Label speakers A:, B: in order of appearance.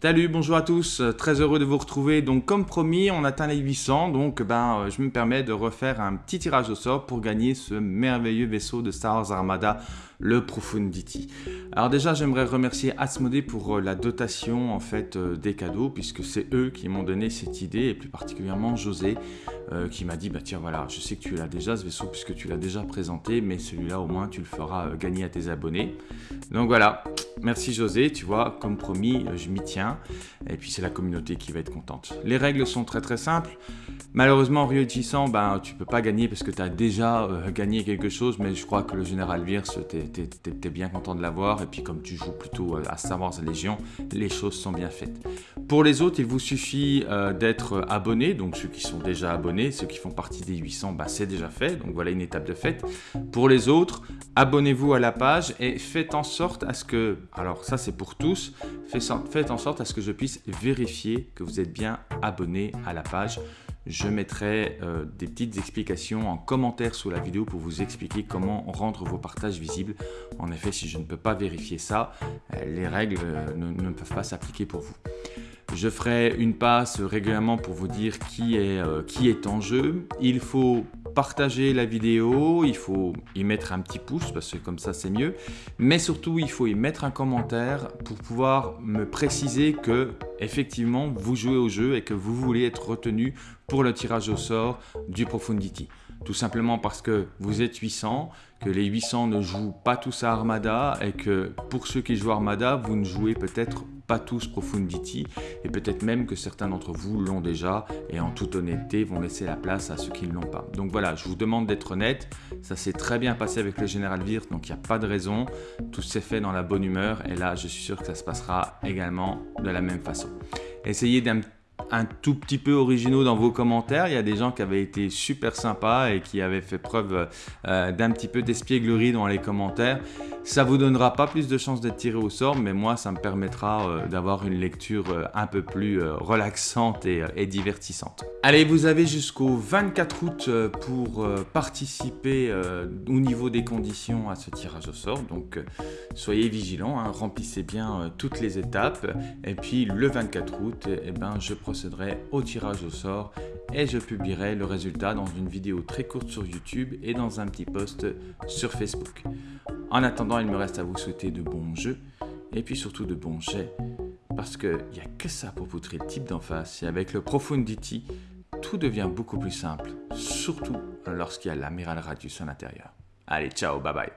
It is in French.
A: Salut, bonjour à tous, euh, très heureux de vous retrouver. Donc comme promis, on atteint les 800, donc ben, euh, je me permets de refaire un petit tirage au sort pour gagner ce merveilleux vaisseau de Star Wars Armada, le Profundity. Alors déjà, j'aimerais remercier Asmodee pour euh, la dotation en fait des cadeaux, puisque c'est eux qui m'ont donné cette idée, et plus particulièrement José, qui m'a dit, bah tiens voilà, je sais que tu l'as déjà ce vaisseau, puisque tu l'as déjà présenté, mais celui-là au moins tu le feras gagner à tes abonnés. Donc voilà, merci José, tu vois, comme promis, je m'y tiens. Et puis c'est la communauté qui va être contente. Les règles sont très très simples. Malheureusement, en réussissant, ben, tu peux pas gagner parce que tu as déjà euh, gagné quelque chose, mais je crois que le général Virse, tu es, bien content de l'avoir. Et puis comme tu joues plutôt euh, à Star Wars Légion, les choses sont bien faites. Pour les autres, il vous suffit euh, d'être abonné, donc ceux qui sont déjà abonnés, ceux qui font partie des 800, ben, c'est déjà fait, donc voilà une étape de fait. Pour les autres, abonnez-vous à la page et faites en sorte à ce que, alors ça c'est pour tous, faites en sorte à ce que je puisse vérifier que vous êtes bien abonné à la page. Je mettrai euh, des petites explications en commentaire sous la vidéo pour vous expliquer comment rendre vos partages visibles. En effet, si je ne peux pas vérifier ça, euh, les règles euh, ne peuvent pas s'appliquer pour vous. Je ferai une passe régulièrement pour vous dire qui est, qui est en jeu. Il faut partager la vidéo, il faut y mettre un petit pouce parce que comme ça c'est mieux. Mais surtout, il faut y mettre un commentaire pour pouvoir me préciser que effectivement vous jouez au jeu et que vous voulez être retenu pour le tirage au sort du Profundity. Tout simplement parce que vous êtes 800, que les 800 ne jouent pas tous à Armada et que pour ceux qui jouent Armada, vous ne jouez peut-être pas tous Profundity et peut-être même que certains d'entre vous l'ont déjà et en toute honnêteté vont laisser la place à ceux qui ne l'ont pas. Donc voilà, je vous demande d'être honnête, ça s'est très bien passé avec le Général Wirth, donc il n'y a pas de raison, tout s'est fait dans la bonne humeur et là je suis sûr que ça se passera également de la même façon. Essayez d'un un tout petit peu originaux dans vos commentaires. Il y a des gens qui avaient été super sympas et qui avaient fait preuve euh, d'un petit peu d'espièglerie dans les commentaires. Ça vous donnera pas plus de chances d'être tiré au sort, mais moi, ça me permettra euh, d'avoir une lecture euh, un peu plus relaxante et, et, divertissante. Allez, vous avez jusqu'au 24 août pour participer au niveau des conditions à ce tirage au sort. Donc, soyez vigilants, hein, remplissez bien toutes les étapes. Et puis, le 24 août, eh ben, je procéderai au tirage au sort et je publierai le résultat dans une vidéo très courte sur YouTube et dans un petit post sur Facebook. En attendant, il me reste à vous souhaiter de bons jeux et puis surtout de bons jets parce qu'il n'y a que ça pour poutrer le type d'en face et avec le Profundity, tout devient beaucoup plus simple, surtout lorsqu'il y a l'amiral Radius à l'intérieur. Allez, ciao, bye bye